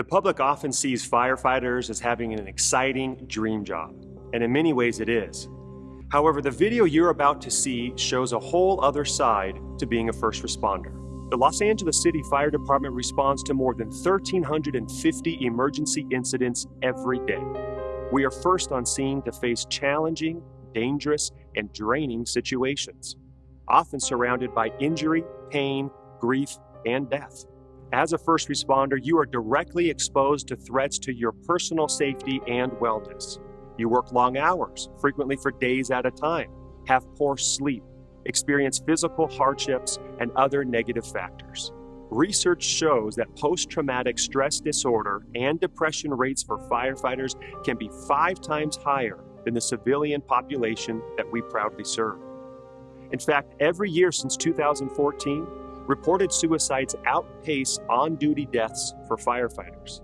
The public often sees firefighters as having an exciting dream job, and in many ways it is. However, the video you're about to see shows a whole other side to being a first responder. The Los Angeles City Fire Department responds to more than 1,350 emergency incidents every day. We are first on scene to face challenging, dangerous, and draining situations, often surrounded by injury, pain, grief, and death. As a first responder, you are directly exposed to threats to your personal safety and wellness. You work long hours, frequently for days at a time, have poor sleep, experience physical hardships, and other negative factors. Research shows that post traumatic stress disorder and depression rates for firefighters can be five times higher than the civilian population that we proudly serve. In fact, every year since 2014, reported suicides outpace on duty deaths for firefighters.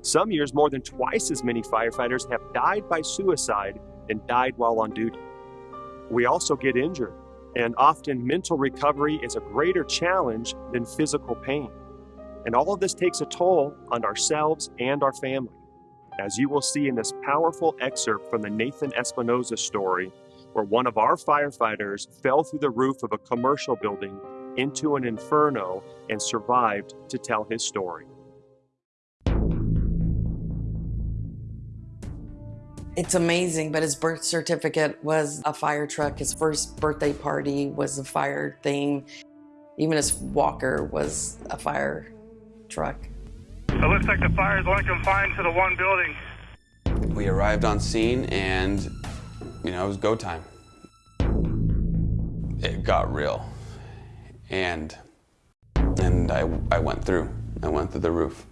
Some years, more than twice as many firefighters have died by suicide than died while on duty. We also get injured, and often mental recovery is a greater challenge than physical pain. And all of this takes a toll on ourselves and our family, as you will see in this powerful excerpt from the Nathan Espinoza story, where one of our firefighters fell through the roof of a commercial building into an inferno and survived to tell his story. It's amazing, but his birth certificate was a fire truck. His first birthday party was a fire thing. Even his walker was a fire truck. It looks like the fire is only confined to the one building. We arrived on scene and, you know, it was go time. It got real. And, and I, I went through. I went through the roof.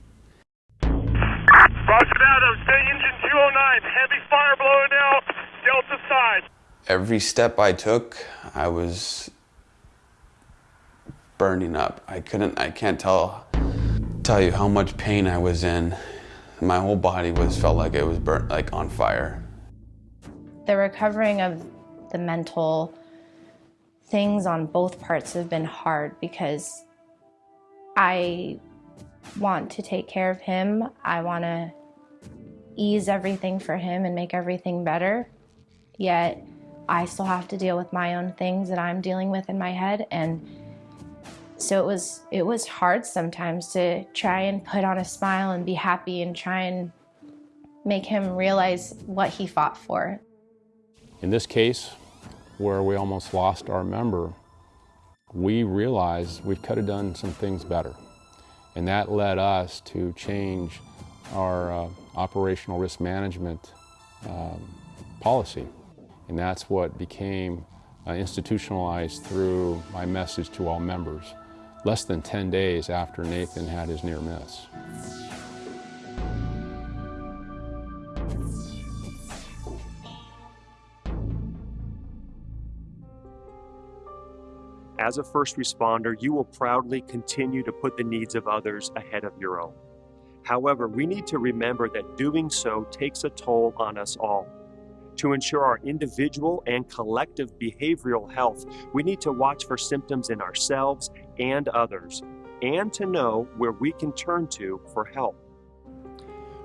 Roger that, I'm staying engine 209. Heavy fire blowing out, Delta side. Every step I took, I was burning up. I couldn't, I can't tell, tell you how much pain I was in. My whole body was, felt like it was burnt, like on fire. The recovering of the mental things on both parts have been hard because I want to take care of him. I want to ease everything for him and make everything better. Yet I still have to deal with my own things that I'm dealing with in my head and so it was it was hard sometimes to try and put on a smile and be happy and try and make him realize what he fought for. In this case, where we almost lost our member, we realized we could have done some things better. And that led us to change our uh, operational risk management um, policy. And that's what became uh, institutionalized through my message to all members, less than 10 days after Nathan had his near miss. As a first responder, you will proudly continue to put the needs of others ahead of your own. However, we need to remember that doing so takes a toll on us all. To ensure our individual and collective behavioral health, we need to watch for symptoms in ourselves and others, and to know where we can turn to for help.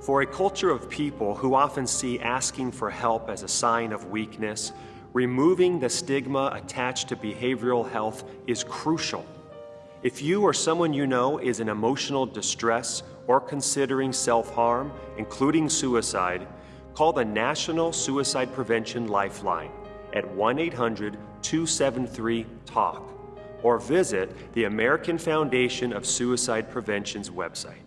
For a culture of people who often see asking for help as a sign of weakness, removing the stigma attached to behavioral health is crucial. If you or someone you know is in emotional distress or considering self-harm, including suicide, call the National Suicide Prevention Lifeline at 1-800-273-TALK or visit the American Foundation of Suicide Prevention's website.